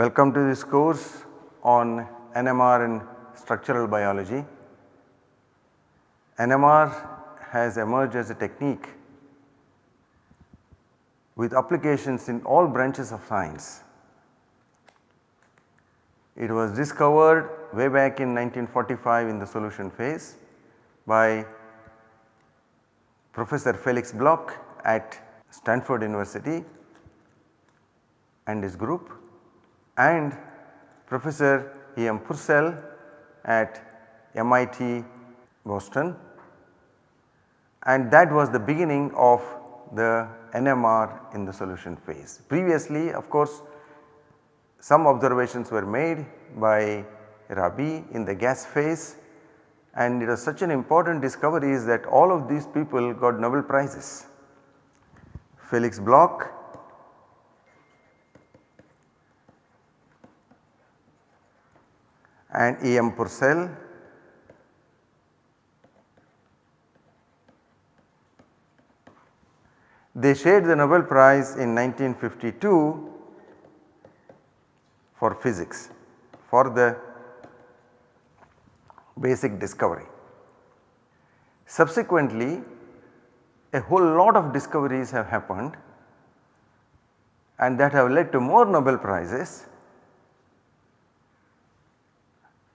Welcome to this course on NMR and structural biology. NMR has emerged as a technique with applications in all branches of science. It was discovered way back in 1945 in the solution phase by Professor Felix Bloch at Stanford University and his group and Professor E. M. Purcell at MIT Boston and that was the beginning of the NMR in the solution phase. Previously of course some observations were made by Rabi in the gas phase and it was such an important discovery is that all of these people got Nobel prizes. Felix Bloch, and E. M. Purcell They shared the Nobel Prize in 1952 for physics for the basic discovery. Subsequently a whole lot of discoveries have happened and that have led to more Nobel Prizes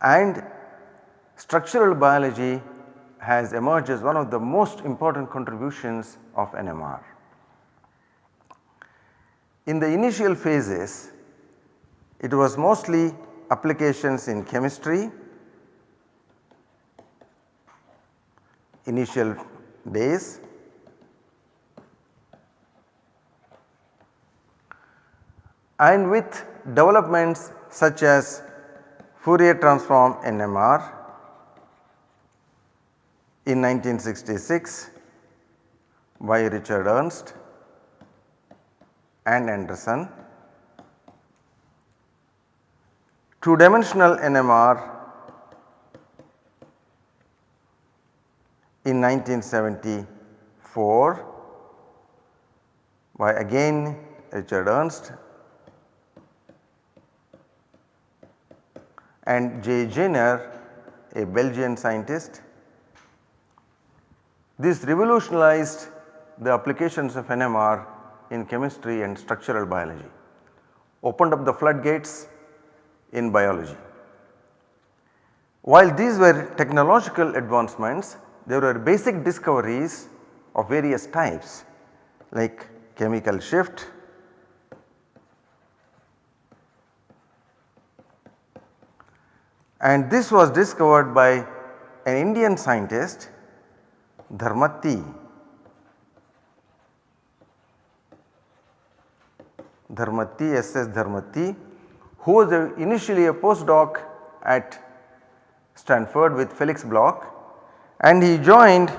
and structural biology has emerged as one of the most important contributions of NMR. In the initial phases it was mostly applications in chemistry, initial days and with developments such as Fourier transform NMR in 1966 by Richard Ernst and Anderson. Two dimensional NMR in 1974 by again Richard Ernst and J. Jeener a Belgian scientist. This revolutionized the applications of NMR in chemistry and structural biology, opened up the floodgates in biology. While these were technological advancements, there were basic discoveries of various types like chemical shift, and this was discovered by an Indian scientist Dharmatti Dharmatti S.S. Dharmatti who was a, initially a postdoc at Stanford with Felix Bloch and he joined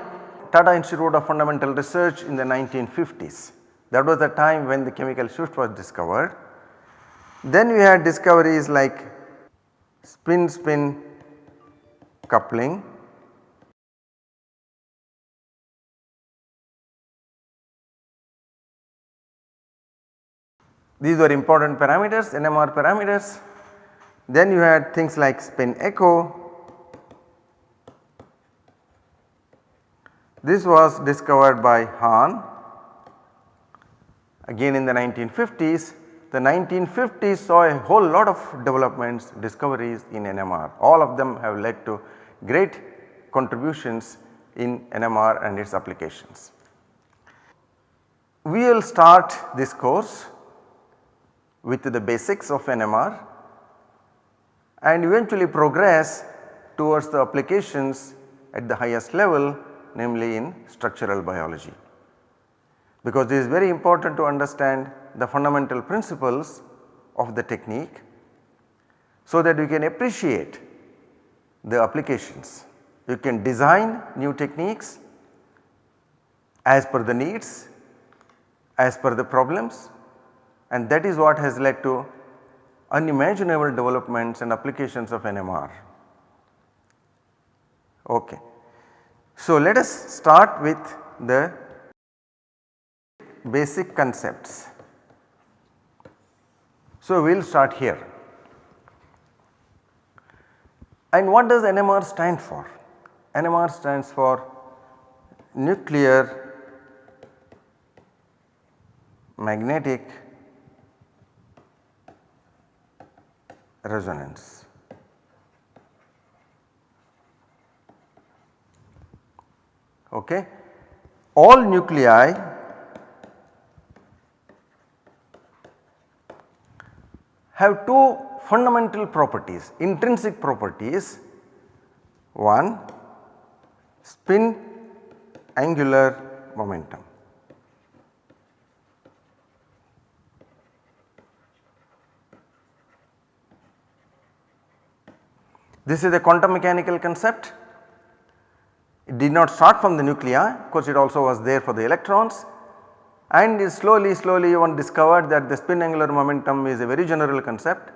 Tata Institute of Fundamental Research in the 1950s. That was the time when the chemical shift was discovered. Then we had discoveries like spin spin coupling These were important parameters NMR parameters. Then you had things like spin echo. This was discovered by Hahn again in the 1950s. The 1950s saw a whole lot of developments discoveries in NMR all of them have led to great contributions in NMR and its applications. We will start this course with the basics of NMR and eventually progress towards the applications at the highest level namely in structural biology. Because it is very important to understand the fundamental principles of the technique so that you can appreciate the applications. You can design new techniques as per the needs, as per the problems and that is what has led to unimaginable developments and applications of NMR. Okay. So, let us start with the basic concepts. So, we will start here. And what does NMR stand for? NMR stands for nuclear magnetic resonance. Okay. All nuclei have two fundamental properties, intrinsic properties. One spin angular momentum. This is a quantum mechanical concept. It did not start from the nuclei, of course it also was there for the electrons and slowly slowly one discovered that the spin angular momentum is a very general concept.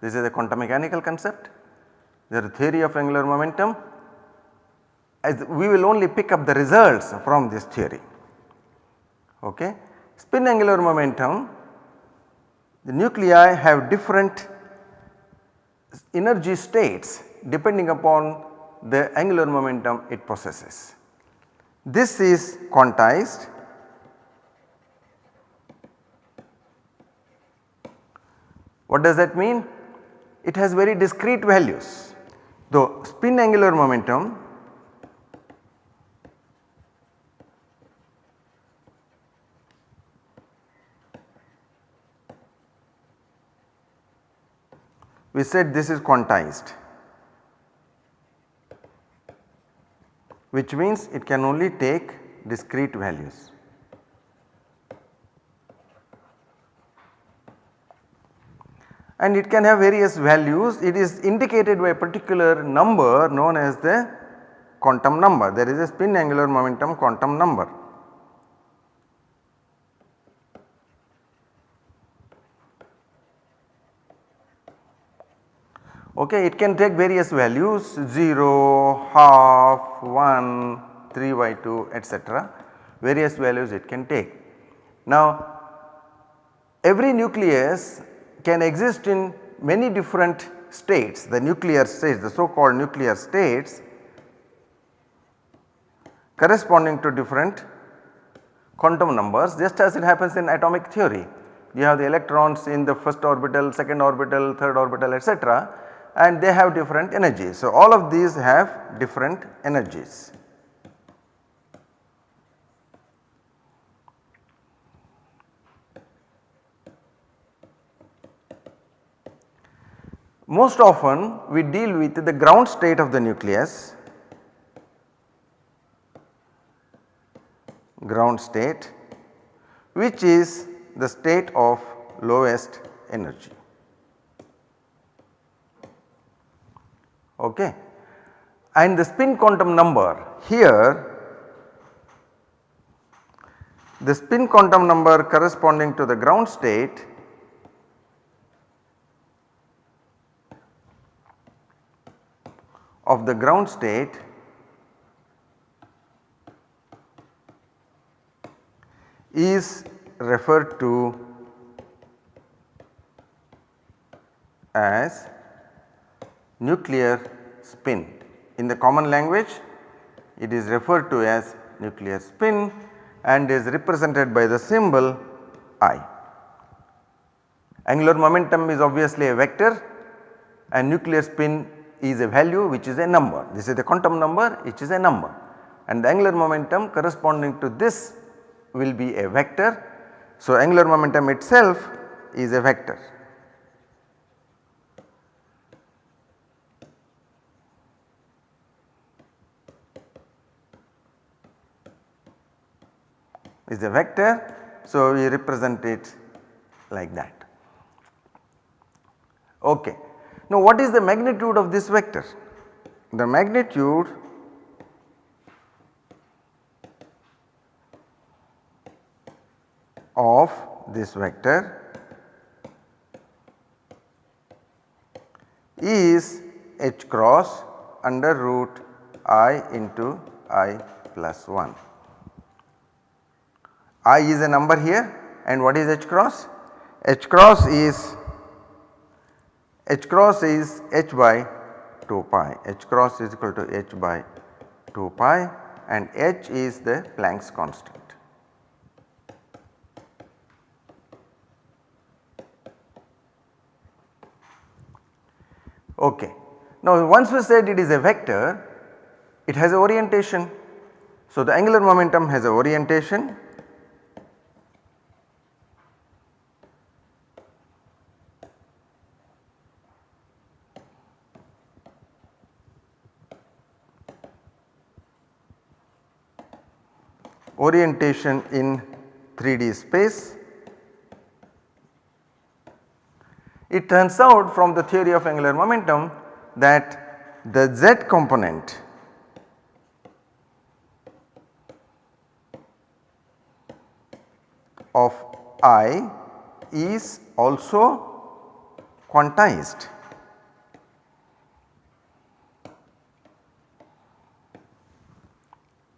This is a quantum mechanical concept. There is a theory of angular momentum as we will only pick up the results from this theory. Okay. Spin angular momentum the nuclei have different energy states depending upon the angular momentum it possesses. This is quantized What does that mean? It has very discrete values. The spin angular momentum we said this is quantized which means it can only take discrete values. And it can have various values it is indicated by a particular number known as the quantum number there is a spin angular momentum quantum number. Okay, it can take various values 0, half, 1, 3 by 2 etc. various values it can take. Now every nucleus can exist in many different states the nuclear states the so called nuclear states corresponding to different quantum numbers just as it happens in atomic theory. You have the electrons in the first orbital, second orbital, third orbital etc and they have different energies. So, all of these have different energies. Most often we deal with the ground state of the nucleus, ground state which is the state of lowest energy. okay. And the spin quantum number here the spin quantum number corresponding to the ground state of the ground state is referred to as nuclear spin. In the common language it is referred to as nuclear spin and is represented by the symbol I. Angular momentum is obviously a vector and nuclear spin is a value which is a number. This is the quantum number which is a number and the angular momentum corresponding to this will be a vector. So, angular momentum itself is a vector. is a vector. So, we represent it like that. Okay. Now, what is the magnitude of this vector? The magnitude of this vector is h cross under root i into i plus 1 i is a number here and what is h cross? h cross is h cross is h by 2 pi h cross is equal to h by 2 pi and h is the Planck's constant. Okay. Now once we said it is a vector, it has a orientation. So the angular momentum has a orientation orientation in 3D space. It turns out from the theory of angular momentum that the z component of i is also quantized.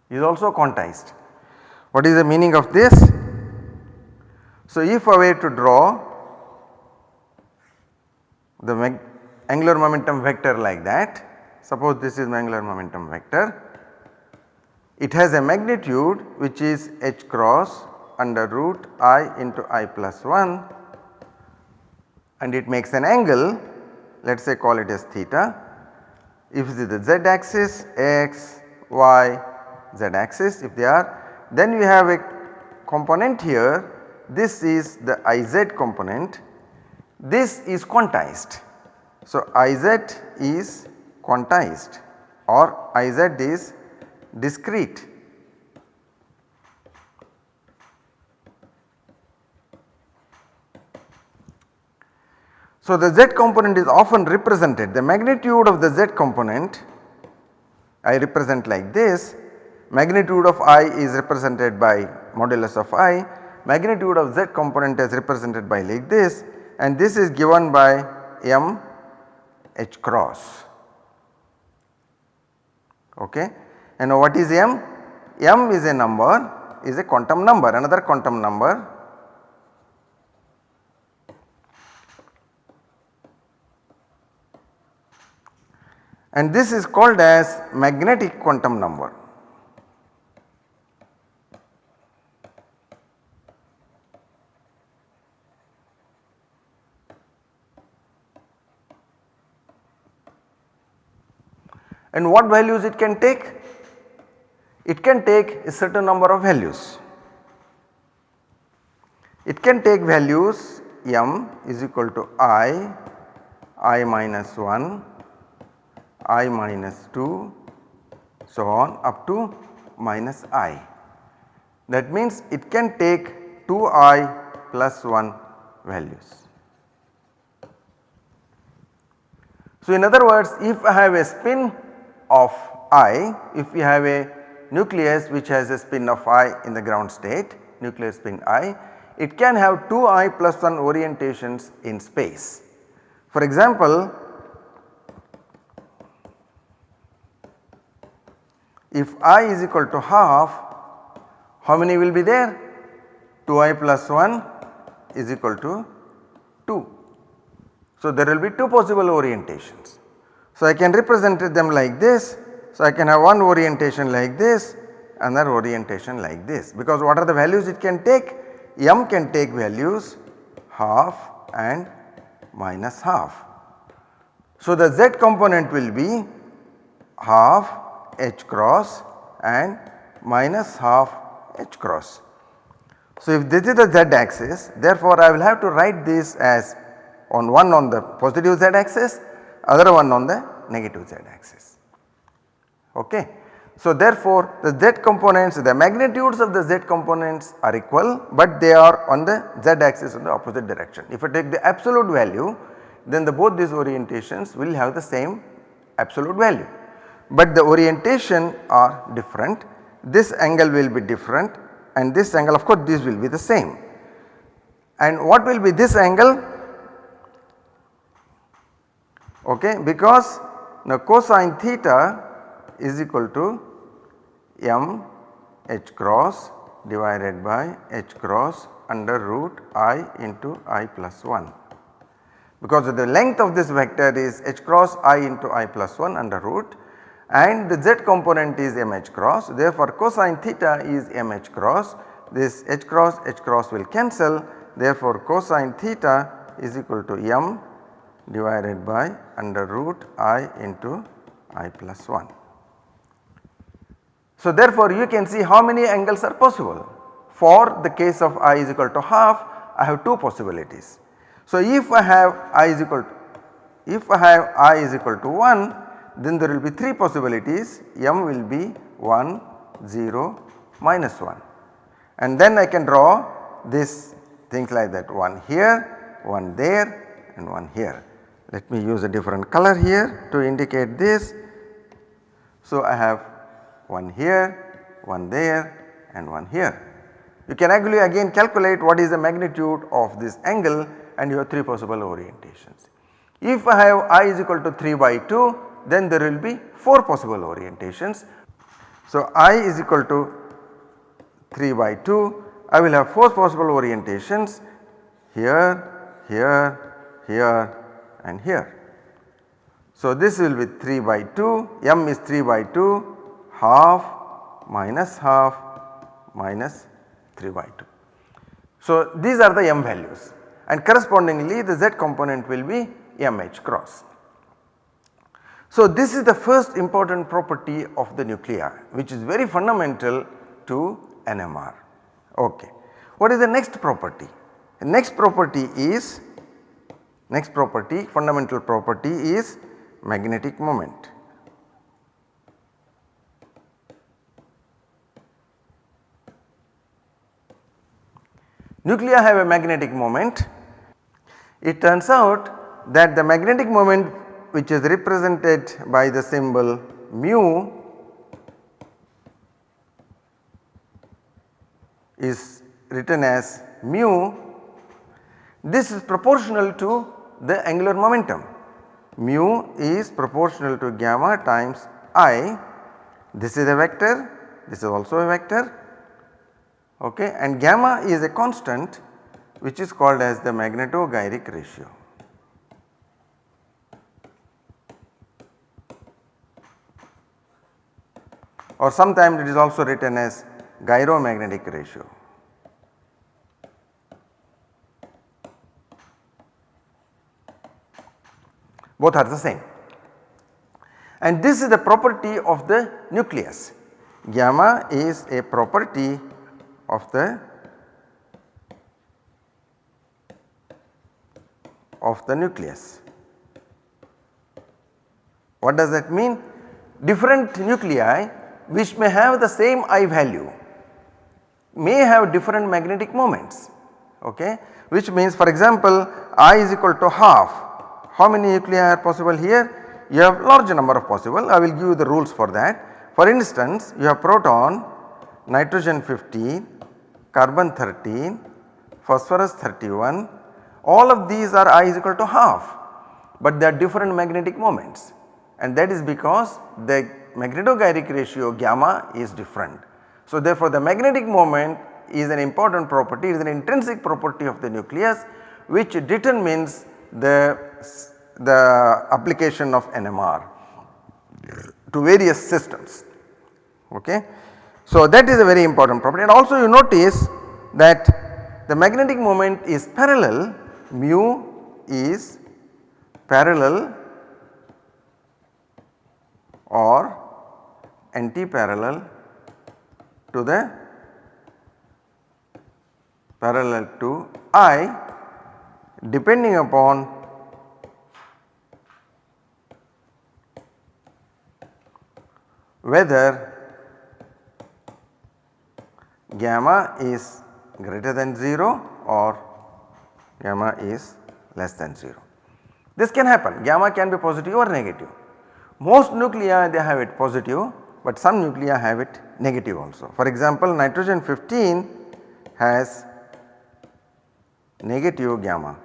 is also quantized. What is the meaning of this? So, if I were to draw the angular momentum vector like that, suppose this is my angular momentum vector, it has a magnitude which is h cross under root i into i plus 1 and it makes an angle let us say call it as theta. If it is the z axis x, y, z axis if they are then we have a component here this is the Iz component this is quantized. So, Iz is quantized or Iz is discrete. So, the z component is often represented the magnitude of the z component I represent like this magnitude of i is represented by modulus of i, magnitude of z component is represented by like this and this is given by m h cross. Okay. And what is m? m is a number is a quantum number another quantum number and this is called as magnetic quantum number. And what values it can take? It can take a certain number of values. It can take values m is equal to i, i minus 1, i minus 2 so on up to minus i. That means it can take 2i plus 1 values. So in other words if I have a spin of i if we have a nucleus which has a spin of i in the ground state nuclear spin i it can have 2 i plus 1 orientations in space. For example, if i is equal to half how many will be there 2i plus 1 is equal to 2. So, there will be 2 possible orientations. So, I can represent them like this. So, I can have one orientation like this another orientation like this because what are the values it can take? M can take values half and minus half. So, the z component will be half h cross and minus half h cross. So, if this is the z axis therefore, I will have to write this as on one on the positive z axis other one on the negative z axis. Okay. So therefore the z components the magnitudes of the z components are equal but they are on the z axis in the opposite direction. If I take the absolute value then the both these orientations will have the same absolute value but the orientation are different this angle will be different and this angle of course this will be the same. And what will be this angle okay? Because now cosine theta is equal to m h cross divided by h cross under root i into i plus 1. because the length of this vector is h cross i into i plus 1 under root and the z component is m h cross. Therefore cosine theta is m h cross. This h cross h cross will cancel. Therefore cosine theta is equal to m divided by under root i into i plus 1. So therefore you can see how many angles are possible. For the case of i is equal to half I have 2 possibilities. So if I have i is equal to if I have i is equal to 1 then there will be 3 possibilities m will be 1 0 minus 1 and then I can draw this things like that one here, one there and one here. Let me use a different color here to indicate this. So I have one here, one there and one here. You can actually again calculate what is the magnitude of this angle and you have 3 possible orientations. If I have i is equal to 3 by 2 then there will be 4 possible orientations. So i is equal to 3 by 2 I will have 4 possible orientations here, here, here and here. So this will be 3 by 2, m is 3 by 2, half minus half minus 3 by 2. So these are the m values and correspondingly the z component will be mh cross. So this is the first important property of the nuclei which is very fundamental to NMR. Okay. What is the next property? The next property is next property fundamental property is magnetic moment. Nuclei have a magnetic moment. It turns out that the magnetic moment which is represented by the symbol mu is written as mu this is proportional to the angular momentum mu is proportional to gamma times i this is a vector this is also a vector okay and gamma is a constant which is called as the magneto-gyric ratio. or sometimes it is also written as gyromagnetic ratio. Both are the same. And this is the property of the nucleus. Gamma is a property of the of the nucleus. What does that mean? Different nuclei which may have the same I value may have different magnetic moments okay which means for example I is equal to half how many nuclei are possible here? You have large number of possible. I will give you the rules for that. For instance you have proton nitrogen 15 carbon 13 phosphorus 31 all of these are I is equal to half but they are different magnetic moments. And that is because the magneto-gyric ratio gamma is different. So therefore the magnetic moment is an important property, it is an intrinsic property of the nucleus which determines the, the application of NMR to various systems. Okay. So that is a very important property and also you notice that the magnetic moment is parallel mu is parallel or anti-parallel to the parallel to I depending upon whether gamma is greater than 0 or gamma is less than 0. This can happen gamma can be positive or negative. Most nuclei they have it positive but some nuclei have it negative also. For example, nitrogen 15 has negative gamma,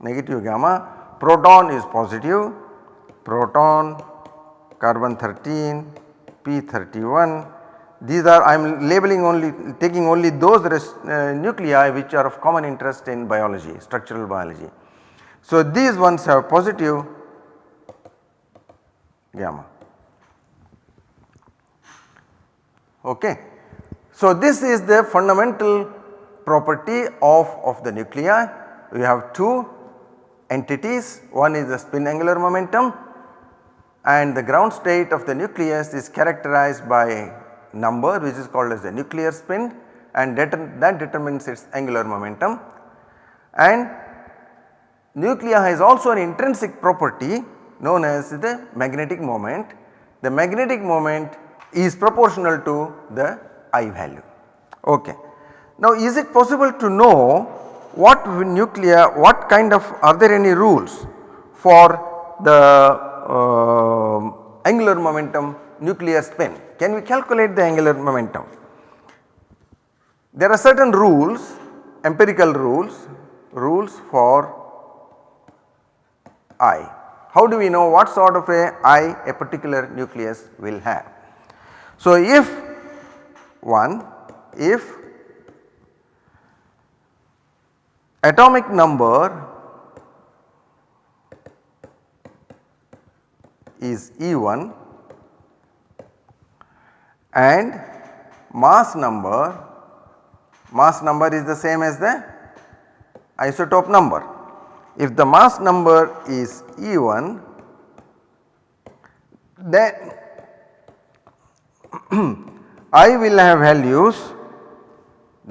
negative gamma, proton is positive, proton, carbon 13, P31, these are I am labeling only taking only those uh, nuclei which are of common interest in biology structural biology. So these ones have positive gamma. Okay. So this is the fundamental property of, of the nuclei. We have two entities one is the spin angular momentum and the ground state of the nucleus is characterized by number which is called as the nuclear spin and that, determines its angular momentum and nuclei has also an intrinsic property known as the magnetic moment. The magnetic moment is proportional to the I value. Okay. Now is it possible to know what nuclei, what kind of are there any rules for the uh, angular momentum nuclear spin? Can we calculate the angular momentum? There are certain rules empirical rules, rules for I. How do we know what sort of a I a particular nucleus will have? So if one if atomic number is E1 and mass number mass number is the same as the isotope number. If the mass number is E1 then I will have values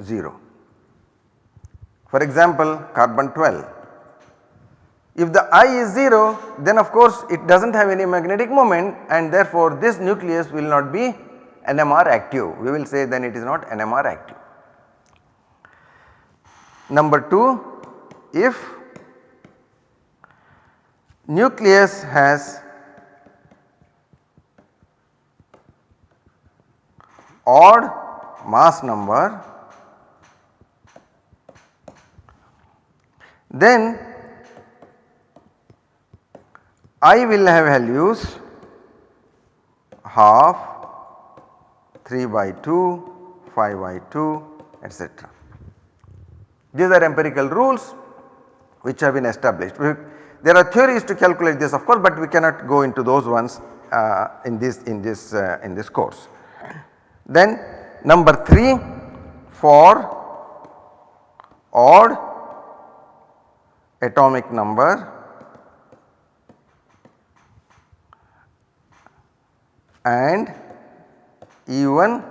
0. For example carbon 12 if the I is 0 then of course it does not have any magnetic moment and therefore this nucleus will not be NMR active we will say then it is not NMR active. Number 2 if nucleus has odd mass number then I will have values half 3 by 2, 5 by 2 etc. These are empirical rules which have been established. We, there are theories to calculate this of course, but we cannot go into those ones uh, in this in this uh, in this course. Then number 3 for odd atomic number and even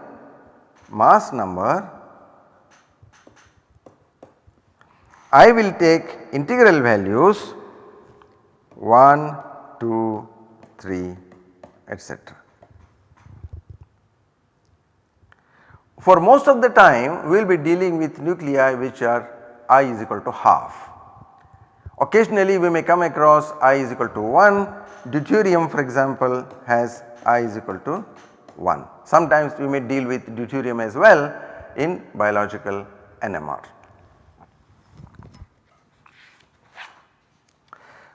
mass number I will take integral values 1, 2, 3 etc. For most of the time we will be dealing with nuclei which are i is equal to half. Occasionally we may come across i is equal to 1, deuterium for example has i is equal to 1. Sometimes we may deal with deuterium as well in biological NMR.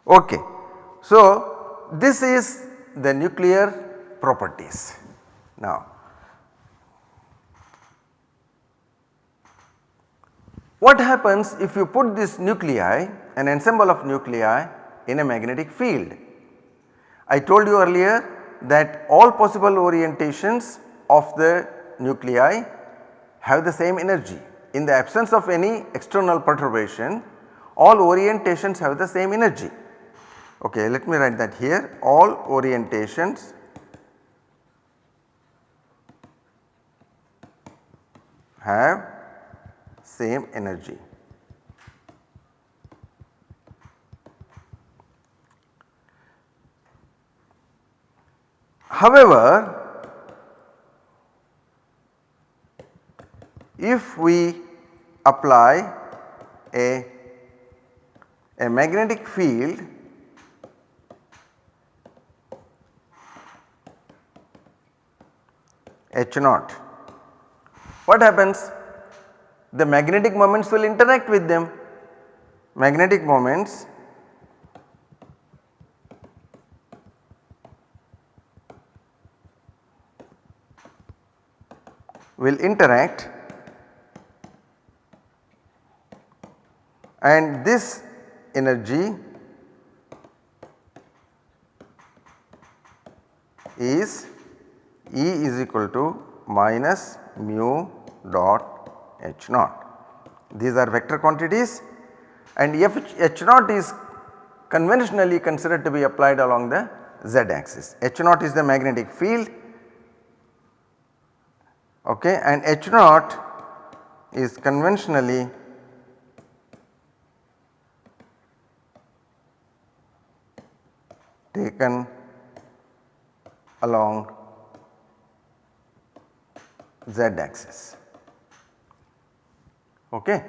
Okay. So, this is the nuclear properties. Now, what happens if you put this nuclei an ensemble of nuclei in a magnetic field? I told you earlier that all possible orientations of the nuclei have the same energy. In the absence of any external perturbation all orientations have the same energy. Okay, let me write that here all orientations have same energy. However, if we apply a, a magnetic field H naught, what happens? The magnetic moments will interact with them. Magnetic moments will interact and this energy is E is equal to minus mu dot H naught. These are vector quantities and F H naught is conventionally considered to be applied along the z axis. H naught is the magnetic field okay, and H naught is conventionally taken along z axis. Okay.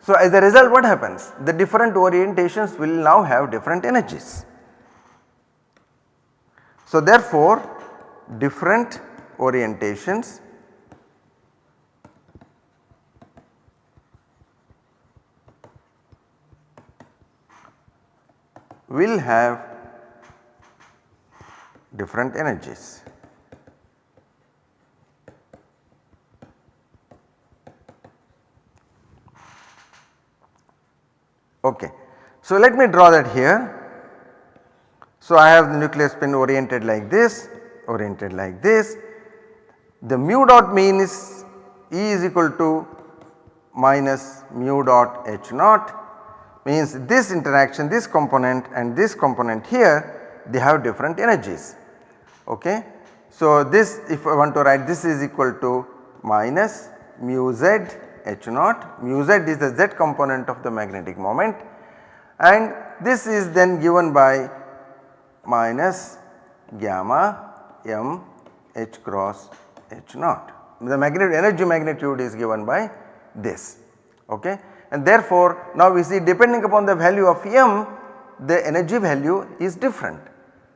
So, as a result what happens? The different orientations will now have different energies. So, therefore, different orientations will have different energies. Okay. So, let me draw that here. So, I have the nuclear spin oriented like this, oriented like this. The mu dot mean is E is equal to minus mu dot H naught means this interaction this component and this component here they have different energies. Okay. So, this if I want to write this is equal to minus mu z H naught mu z is the z component of the magnetic moment and this is then given by minus gamma m h cross h naught. The magnetic energy magnitude is given by this okay and therefore now we see depending upon the value of m the energy value is different.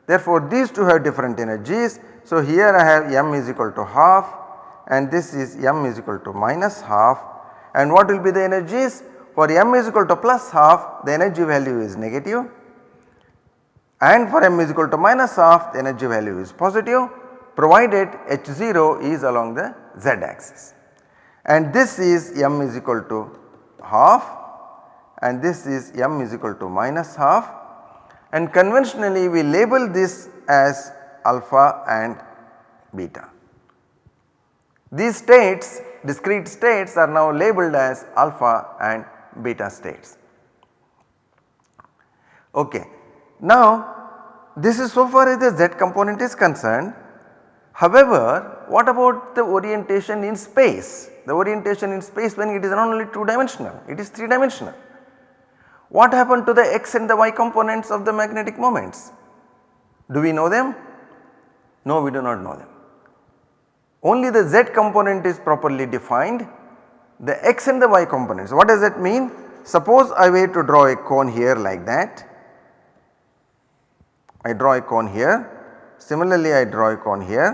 Therefore these two have different energies. So here I have m is equal to half and this is m is equal to minus half and what will be the energies? For m is equal to plus half the energy value is negative and for m is equal to minus half the energy value is positive provided h0 is along the z axis and this is m is equal to half and this is m is equal to minus half and conventionally we label this as alpha and beta. These states discrete states are now labeled as alpha and beta states. Okay. Now this is so far as the z component is concerned. However, what about the orientation in space? The orientation in space when it is not only 2 dimensional, it is 3 dimensional. What happened to the x and the y components of the magnetic moments? Do we know them? No, we do not know them. Only the z component is properly defined, the x and the y components. What does that mean? Suppose I were to draw a cone here like that, I draw a cone here, similarly I draw a cone here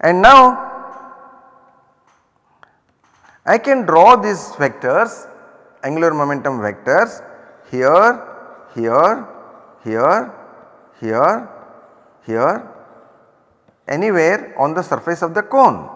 and now I can draw these vectors angular momentum vectors here, here, here, here, here anywhere on the surface of the cone.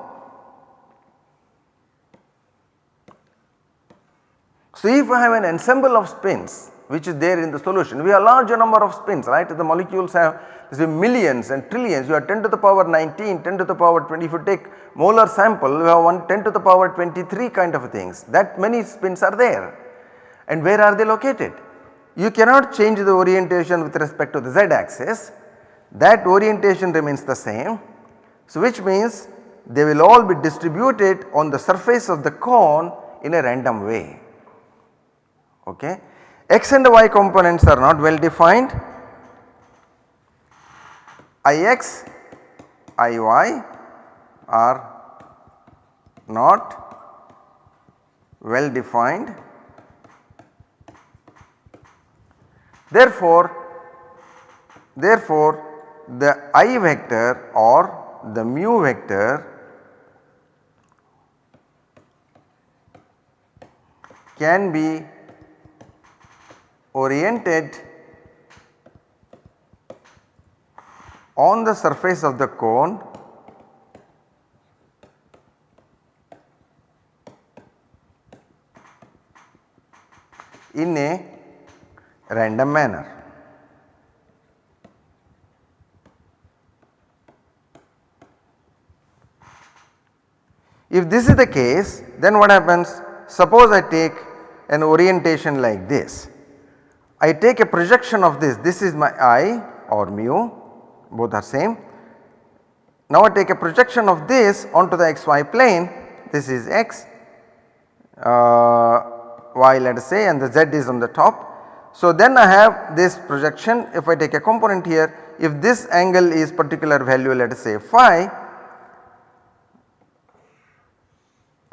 So, if I have an ensemble of spins which is there in the solution, we have a larger number of spins right? The molecules have say millions and trillions. You have 10 to the power 19, 10 to the power 20 if you take molar sample you have one 10 to the power 23 kind of things. That many spins are there. And where are they located? You cannot change the orientation with respect to the z axis that orientation remains the same. So, which means they will all be distributed on the surface of the cone in a random way. Okay. X and Y components are not well defined Ix, Iy are not well defined. Therefore, therefore the i vector or the mu vector can be oriented on the surface of the cone in a random manner. If this is the case then what happens suppose I take an orientation like this. I take a projection of this, this is my i or mu both are same. Now I take a projection of this onto the xy plane this is x uh, y let us say and the z is on the top. So then I have this projection if I take a component here if this angle is particular value let us say phi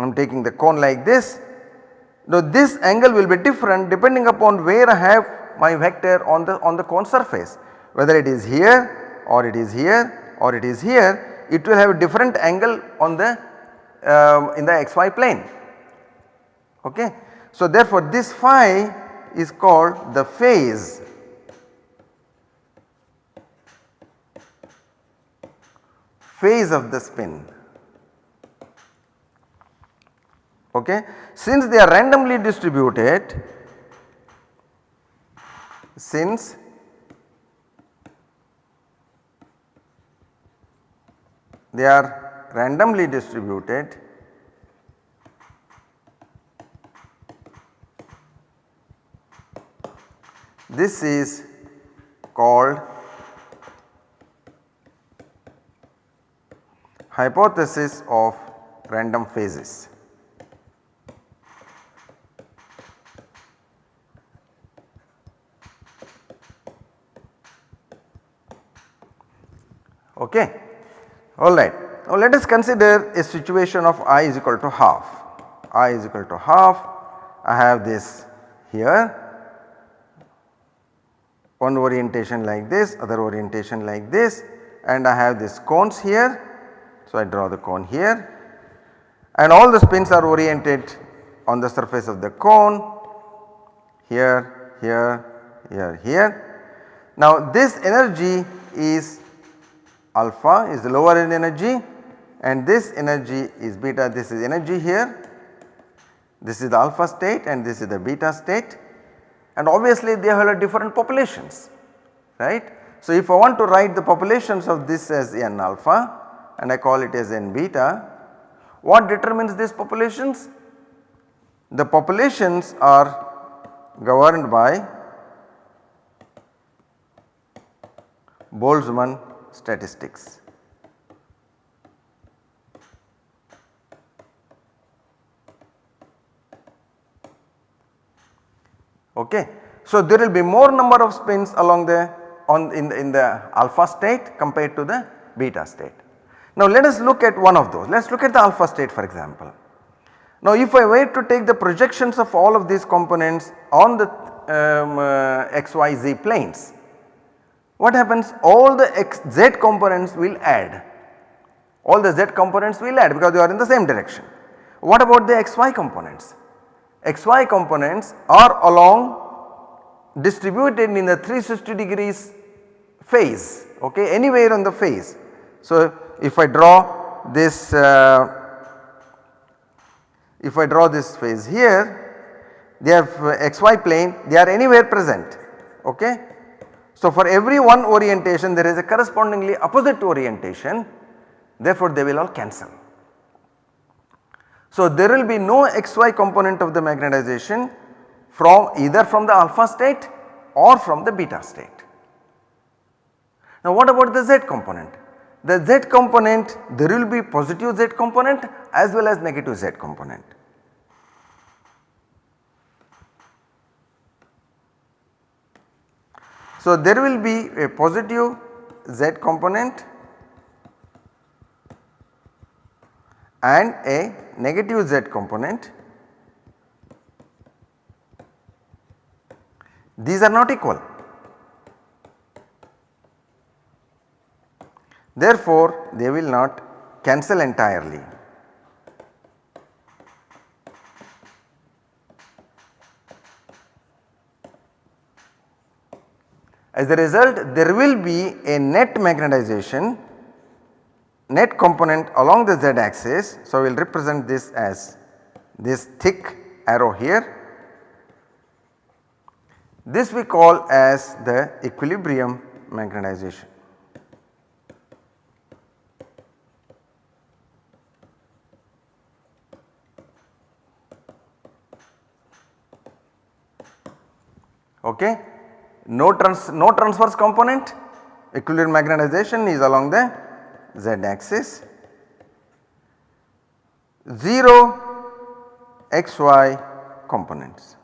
I am taking the cone like this. Now this angle will be different depending upon where I have my vector on the on the cone surface whether it is here or it is here or it is here it will have a different angle on the um, in the xy plane okay. So therefore this phi is called the phase phase of the spin okay. Since they are randomly distributed since they are randomly distributed this is called hypothesis of random phases. Okay. Alright. Now let us consider a situation of i is equal to half, i is equal to half, I have this here one orientation like this, other orientation like this and I have this cones here. So I draw the cone here and all the spins are oriented on the surface of the cone here, here, here, here. Now this energy is alpha is the lower end energy and this energy is beta this is energy here this is the alpha state and this is the beta state and obviously they have a different populations right. So if I want to write the populations of this as n alpha and I call it as n beta what determines these populations? The populations are governed by Boltzmann statistics. Okay. So, there will be more number of spins along the on in the, in the alpha state compared to the beta state. Now let us look at one of those let us look at the alpha state for example. Now if I were to take the projections of all of these components on the um, uh, xyz planes what happens all the x z components will add all the z components will add because they are in the same direction. What about the xy components? xy components are along distributed in the 360 degrees phase okay anywhere on the phase. So if I draw this uh, if I draw this phase here they have uh, xy plane they are anywhere present okay so for every one orientation there is a correspondingly opposite orientation therefore they will all cancel. So there will be no xy component of the magnetization from either from the alpha state or from the beta state. Now what about the z component? The z component there will be positive z component as well as negative z component. So, there will be a positive z component and a negative z component. These are not equal. Therefore, they will not cancel entirely. As a result there will be a net magnetization net component along the z axis. So, we will represent this as this thick arrow here This we call as the equilibrium magnetization. Okay. No, trans, no transverse component equilibrium magnetization is along the z axis 0 xy components.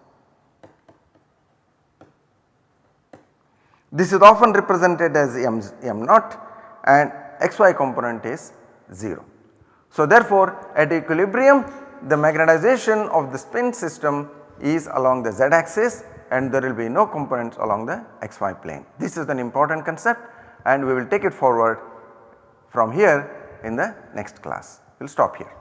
This is often represented as m, m naught and xy component is 0. So therefore at equilibrium the magnetization of the spin system is along the z axis and there will be no components along the xy plane. This is an important concept and we will take it forward from here in the next class. We will stop here.